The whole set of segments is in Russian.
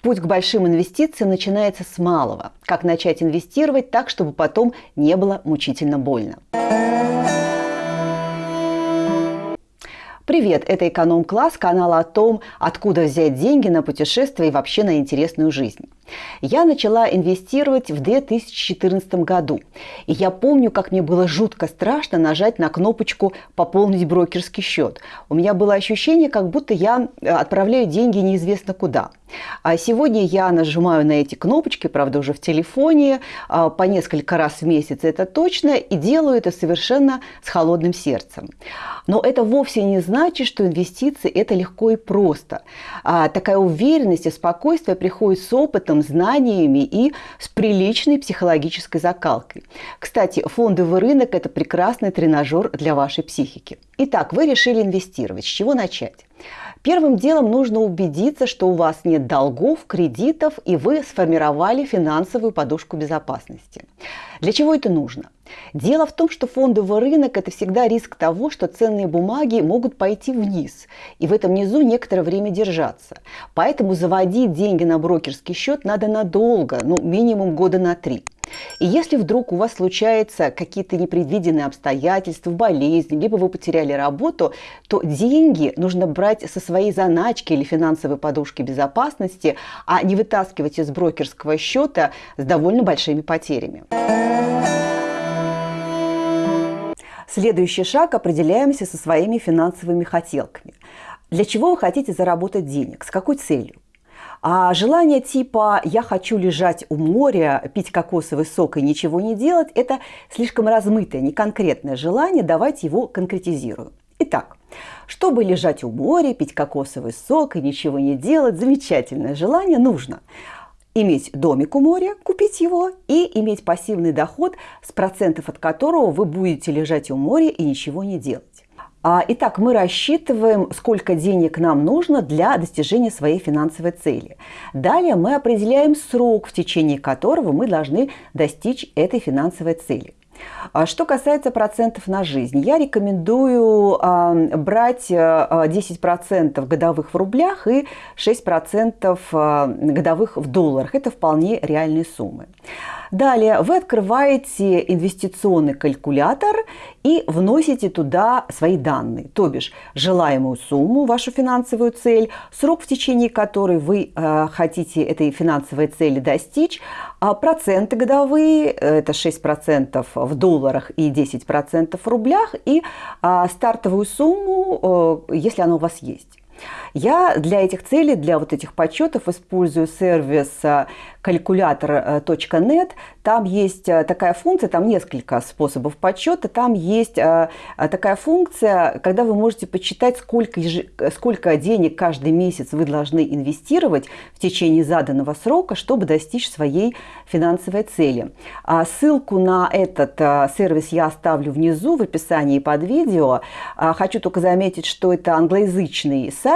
Путь к большим инвестициям начинается с малого. Как начать инвестировать так, чтобы потом не было мучительно больно. Привет, это «Эконом-класс», канал о том, откуда взять деньги на путешествия и вообще на интересную жизнь. Я начала инвестировать в 2014 году. И я помню, как мне было жутко страшно нажать на кнопочку «Пополнить брокерский счет». У меня было ощущение, как будто я э, отправляю деньги неизвестно куда. А сегодня я нажимаю на эти кнопочки, правда, уже в телефоне, а, по несколько раз в месяц, это точно, и делаю это совершенно с холодным сердцем. Но это вовсе не значит, что инвестиции – это легко и просто. А такая уверенность и спокойствие приходит с опытом, опытом, знаниями и с приличной психологической закалкой. Кстати, фондовый рынок – это прекрасный тренажер для вашей психики. Итак, вы решили инвестировать. С чего начать? Первым делом нужно убедиться, что у вас нет долгов, кредитов и вы сформировали финансовую подушку безопасности. Для чего это нужно? Дело в том, что фондовый рынок – это всегда риск того, что ценные бумаги могут пойти вниз и в этом низу некоторое время держаться. Поэтому заводить деньги на брокерский счет надо надолго, ну минимум года на три. И если вдруг у вас случаются какие-то непредвиденные обстоятельства, болезни, либо вы потеряли работу, то деньги нужно брать со своей заначки или финансовой подушки безопасности, а не вытаскивать из брокерского счета с довольно большими потерями. Следующий шаг – определяемся со своими финансовыми хотелками. Для чего вы хотите заработать денег? С какой целью? А желание типа «я хочу лежать у моря, пить кокосовый сок и ничего не делать» – это слишком размытое, неконкретное желание, давайте его конкретизируем. Итак, чтобы лежать у моря, пить кокосовый сок и ничего не делать, замечательное желание нужно иметь домик у моря, купить его и иметь пассивный доход, с процентов от которого вы будете лежать у моря и ничего не делать. А, итак, мы рассчитываем, сколько денег нам нужно для достижения своей финансовой цели. Далее мы определяем срок, в течение которого мы должны достичь этой финансовой цели. А что касается процентов на жизнь, я рекомендую э, брать 10% годовых в рублях и 6% годовых в долларах. Это вполне реальные суммы. Далее вы открываете инвестиционный калькулятор и вносите туда свои данные, то бишь желаемую сумму, вашу финансовую цель, срок, в течение которой вы э, хотите этой финансовой цели достичь, а проценты годовые, это 6% в долларах и 10% в рублях, и э, стартовую сумму, э, если она у вас есть. Я для этих целей, для вот этих подсчетов использую сервис calculator.net. Там есть э, такая функция, там несколько способов подсчета. Там есть э, такая функция, когда вы можете подсчитать, сколько, сколько денег каждый месяц вы должны инвестировать в течение заданного срока, чтобы достичь своей финансовой цели. А ссылку на этот э, сервис я оставлю внизу в описании под видео. А хочу только заметить, что это англоязычный сайт,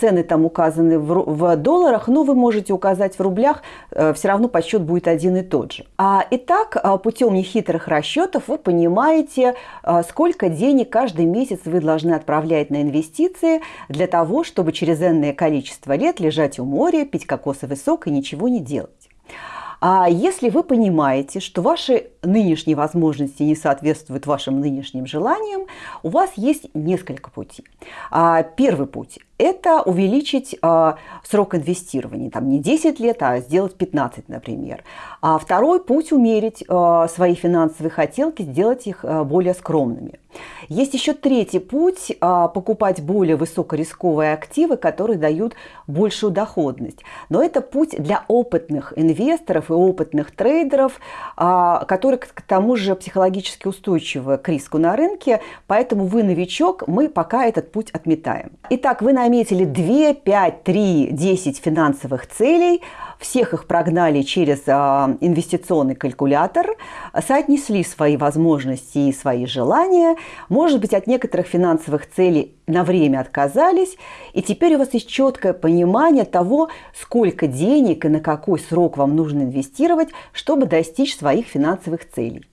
цены там указаны в долларах, но вы можете указать в рублях, Э, все равно подсчет будет один и тот же. А, итак, э, путем нехитрых расчетов вы понимаете, э, сколько денег каждый месяц вы должны отправлять на инвестиции для того, чтобы через энное количество лет лежать у моря, пить кокосовый сок и ничего не делать. А если вы понимаете, что ваши нынешние возможности не соответствуют вашим нынешним желаниям, у вас есть несколько путей. А, первый путь – это увеличить а, срок инвестирования, там не 10 лет, а сделать 15, например. А второй путь – умерить свои финансовые хотелки, сделать их более скромными. Есть еще третий путь – покупать более высокорисковые активы, которые дают большую доходность. Но это путь для опытных инвесторов и опытных трейдеров, которые к тому же психологически устойчивы к риску на рынке, поэтому вы новичок, мы пока этот путь отметаем. Итак, вы наметили 2, 5, 3, 10 финансовых целей – всех их прогнали через а, инвестиционный калькулятор, соотнесли свои возможности и свои желания, может быть, от некоторых финансовых целей на время отказались, и теперь у вас есть четкое понимание того, сколько денег и на какой срок вам нужно инвестировать, чтобы достичь своих финансовых целей.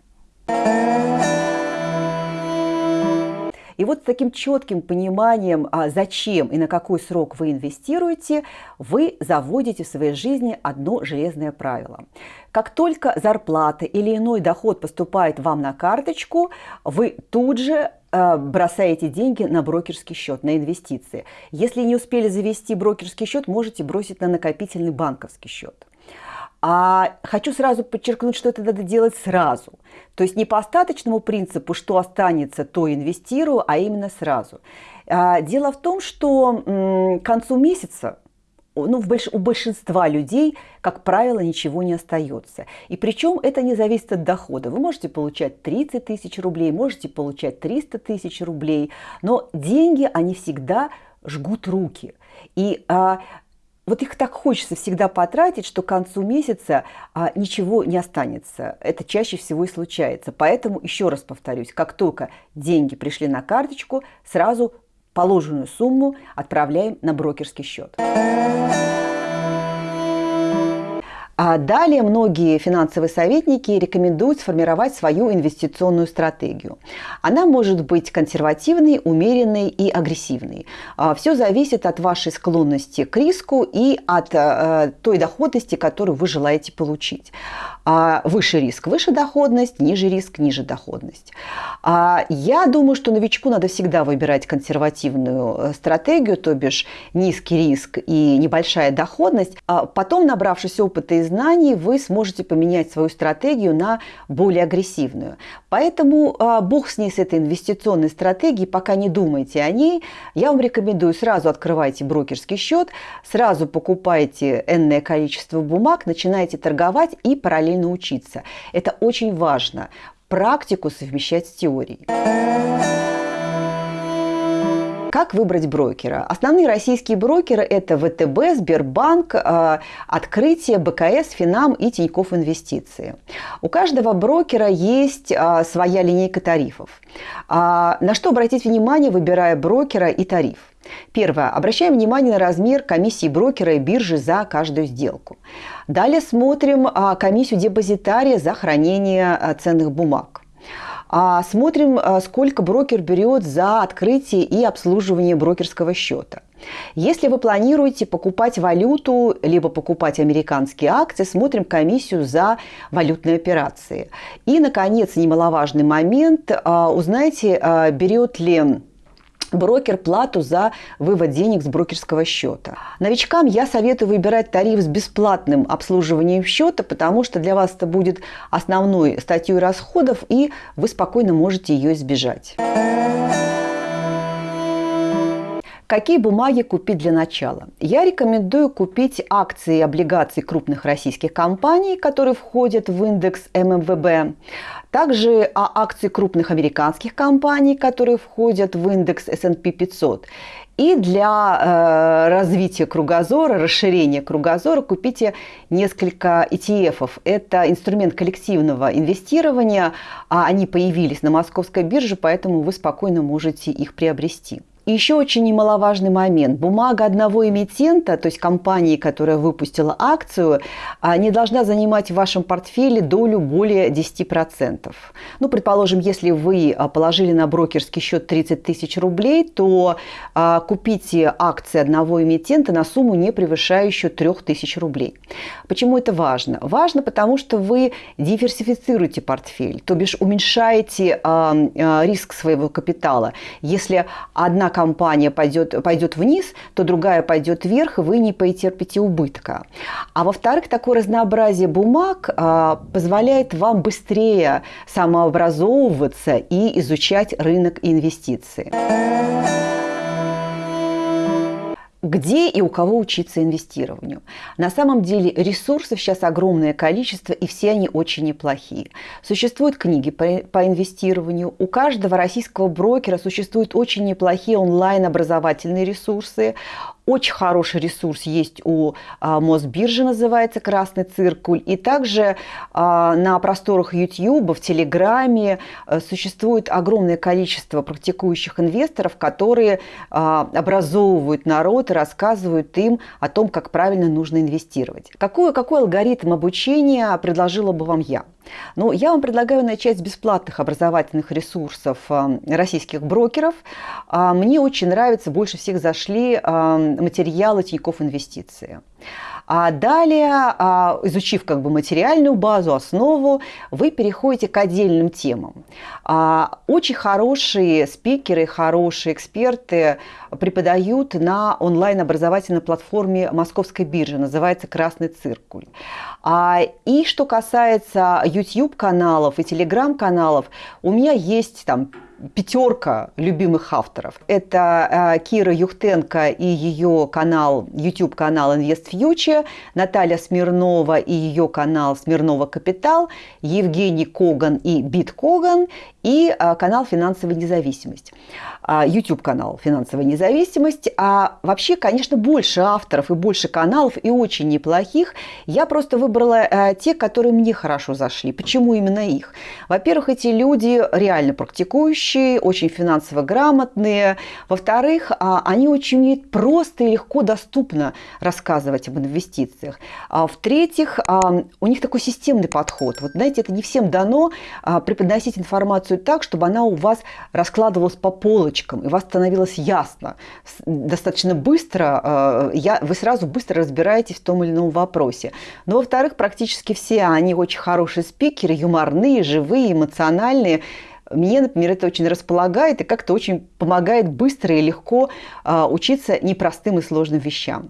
И вот с таким четким пониманием, а, зачем и на какой срок вы инвестируете, вы заводите в своей жизни одно железное правило. Как только зарплата или иной доход поступает вам на карточку, вы тут же а, бросаете деньги на брокерский счет, на инвестиции. Если не успели завести брокерский счет, можете бросить на накопительный банковский счет. А хочу сразу подчеркнуть, что это надо делать сразу. То есть не по остаточному принципу, что останется, то инвестирую, а именно сразу. А, дело в том, что к концу месяца ну, у большинства людей, как правило, ничего не остается. И причем это не зависит от дохода. Вы можете получать 30 тысяч рублей, можете получать 300 тысяч рублей, но деньги, они всегда жгут руки. И а, вот их так хочется всегда потратить, что к концу месяца а, ничего не останется. Это чаще всего и случается. Поэтому, еще раз повторюсь, как только деньги пришли на карточку, сразу положенную сумму отправляем на брокерский счет. Далее многие финансовые советники рекомендуют сформировать свою инвестиционную стратегию. Она может быть консервативной, умеренной и агрессивной. А, Все зависит от вашей склонности к риску и от э, той доходности, которую вы желаете получить. А, выше риск – выше доходность, ниже риск – ниже доходность. А, я думаю, что новичку надо всегда выбирать консервативную э, стратегию, то бишь низкий риск и небольшая доходность. Потом, набравшись опыта и знаний, вы сможете поменять свою стратегию на более агрессивную. Поэтому бог с ней, с этой инвестиционной стратегией, пока не думайте о ней. Я вам рекомендую сразу открывайте брокерский счет, сразу покупайте энное количество бумаг, начинайте торговать и параллельно учиться. Это очень важно. Практику совмещать с теорией. Как выбрать брокера? Основные российские брокеры – это ВТБ, Сбербанк, э, Открытие, БКС, Финам и Тинькофф Инвестиции. У каждого брокера есть э, своя линейка тарифов. А, на что обратить внимание, выбирая брокера и тариф? Первое. Обращаем внимание на размер комиссии брокера и биржи за каждую сделку. Далее смотрим а, комиссию депозитария за хранение а, ценных бумаг. А, смотрим, сколько брокер берет за открытие и обслуживание брокерского счета. Если вы планируете покупать валюту, либо покупать американские акции, смотрим комиссию за валютные операции. И, наконец, немаловажный момент, узнайте, берет ли брокер плату за вывод денег с брокерского счета. Новичкам я советую выбирать тариф с бесплатным обслуживанием счета, потому что для вас это будет основной статьей расходов, и вы спокойно можете ее избежать. Какие бумаги купить для начала? Я рекомендую купить акции и облигации крупных российских компаний, которые входят в индекс ММВБ. Также а, акции крупных американских компаний, которые входят в индекс S&P 500. И для э, развития кругозора, расширения кругозора купите несколько ETF. Это инструмент коллективного инвестирования. А они появились на московской бирже, поэтому вы спокойно можете их приобрести. Еще очень немаловажный момент. Бумага одного эмитента, то есть компании, которая выпустила акцию, а, не должна занимать в вашем портфеле долю более 10%. Ну, предположим, если вы а, положили на брокерский счет 30 тысяч рублей, то а, купите акции одного эмитента на сумму, не превышающую 3 тысяч рублей. Почему это важно? Важно, потому что вы диверсифицируете портфель, то бишь уменьшаете риск своего капитала. Если одна компания пойдет, пойдет вниз, то другая пойдет вверх, и вы не потерпите убытка. А во-вторых, такое разнообразие бумаг а, позволяет вам быстрее самообразовываться и изучать рынок инвестиций где и у кого учиться инвестированию. На самом деле ресурсов сейчас огромное количество, и все они очень неплохие. Существуют книги по, инвестированию. У каждого российского брокера существуют очень неплохие онлайн-образовательные ресурсы. Очень хороший ресурс есть у а, Мосбиржи, называется «Красный циркуль». И также а, на просторах YouTube, в Телеграме а, существует огромное количество практикующих инвесторов, которые а, образовывают народ и рассказывают им о том, как правильно нужно инвестировать. Какой, какой алгоритм обучения предложила бы вам я? Ну, я вам предлагаю начать с бесплатных образовательных ресурсов э, российских брокеров. А, мне очень нравится, больше всех зашли э, материалы Тинькофф Инвестиции. А далее, а, изучив как бы материальную базу, основу, вы переходите к отдельным темам. А, очень хорошие спикеры, хорошие эксперты преподают на онлайн-образовательной платформе Московской биржи, называется «Красный циркуль». И что касается YouTube-каналов и Telegram-каналов, у меня есть там пятерка любимых авторов. Это э, Кира Юхтенко и ее канал, YouTube-канал Invest Future, Наталья Смирнова и ее канал Смирнова Капитал, Евгений Коган и Бит Коган и э, канал Финансовая независимость. А, YouTube-канал «Финансовая независимость». А вообще, конечно, больше авторов и больше каналов, и очень неплохих. Я просто выбрала э, те, которые мне хорошо зашли. Почему именно их? Во-первых, эти люди реально практикующие, очень финансово грамотные. Во-вторых, а, они очень умеют просто и легко доступно рассказывать об инвестициях. А в-третьих, у них такой системный подход. Вот знаете, это не всем дано преподносить информацию так, чтобы она у вас раскладывалась по полочкам и у вас становилось ясно достаточно быстро, вы сразу быстро разбираетесь в том или ином вопросе. Но, во-вторых, практически все они очень хорошие спикеры, юморные, живые, эмоциональные. Мне, например, это очень располагает и как-то очень помогает быстро и легко э, учиться непростым и сложным вещам.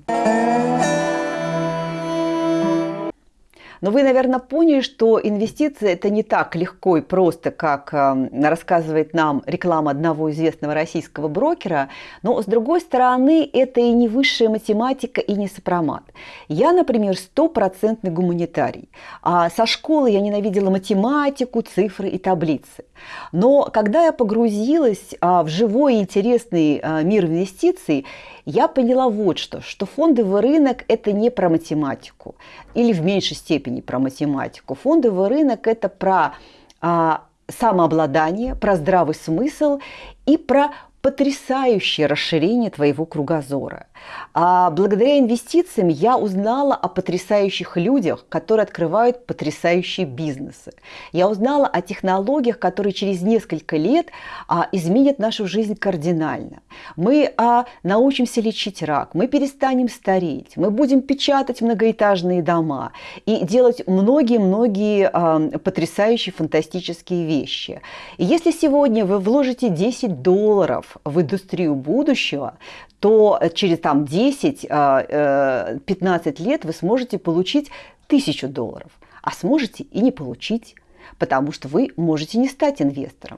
Но вы, наверное, поняли, что инвестиции – это не так легко и просто, как эм, рассказывает нам реклама одного известного российского брокера. Но, с другой стороны, это и не высшая математика, и не сопромат. Я, например, стопроцентный гуманитарий. А со школы я ненавидела математику, цифры и таблицы. Но когда я погрузилась а, в живой интересный а, мир инвестиций, я поняла вот что, что фондовый рынок – это не про математику или в меньшей степени про математику. Фондовый рынок – это про а, самообладание, про здравый смысл и про потрясающее расширение твоего кругозора. А благодаря инвестициям я узнала о потрясающих людях, которые открывают потрясающие бизнесы. Я узнала о технологиях, которые через несколько лет а, изменят нашу жизнь кардинально. Мы а, научимся лечить рак, мы перестанем стареть, мы будем печатать многоэтажные дома и делать многие-многие а, потрясающие, фантастические вещи. И если сегодня вы вложите 10 долларов в индустрию будущего, то через там, 10-15 а, э, лет вы сможете получить тысячу долларов, а сможете и не получить, потому что вы можете не стать инвестором.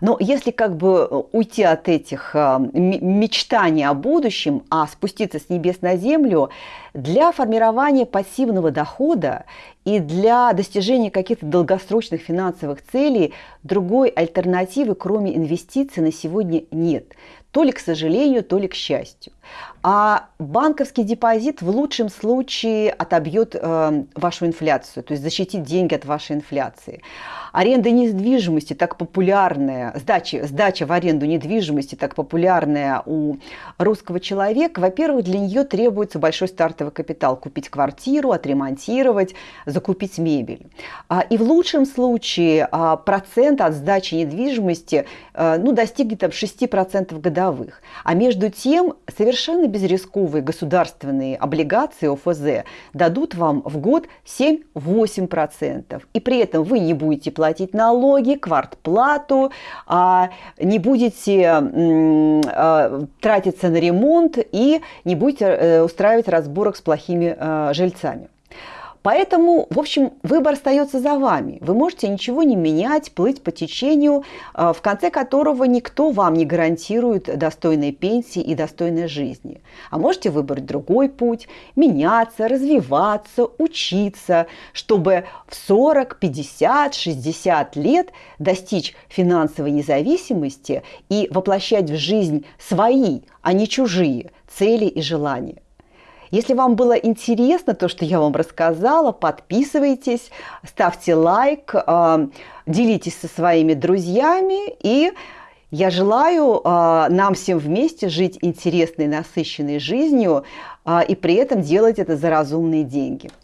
Но если как бы уйти от этих а, мечтаний о будущем, а спуститься с небес на землю, для формирования пассивного дохода и для достижения каких-то долгосрочных финансовых целей другой альтернативы, кроме инвестиций, на сегодня нет. То ли к сожалению, то ли к счастью. А банковский депозит в лучшем случае отобьет э, вашу инфляцию, то есть защитит деньги от вашей инфляции. Аренда недвижимости так популярная, сдача, сдача в аренду недвижимости так популярная у русского человека, во-первых, для нее требуется большой стартовый капитал. Купить квартиру, отремонтировать, закупить мебель. А, и в лучшем случае а, процент от сдачи недвижимости э, ну, достигнет там, 6% годовых. А между тем совершенно безрисковые государственные облигации ОФЗ дадут вам в год 7-8%. И при этом вы не будете платить налоги, квартплату, а не будете а, тратиться на ремонт и не будете э, устраивать разборок с плохими э, жильцами. Поэтому, в общем, выбор остается за вами. Вы можете ничего не менять, плыть по течению, э, в конце которого никто вам не гарантирует достойной пенсии и достойной жизни. А можете выбрать другой путь, меняться, развиваться, учиться, чтобы в 40, 50, 60 лет достичь финансовой независимости и воплощать в жизнь свои, а не чужие цели и желания. Если вам было интересно то, что я вам рассказала, подписывайтесь, ставьте лайк, а, делитесь со своими друзьями и я желаю а, нам всем вместе жить интересной, насыщенной жизнью а, и при этом делать это за разумные деньги.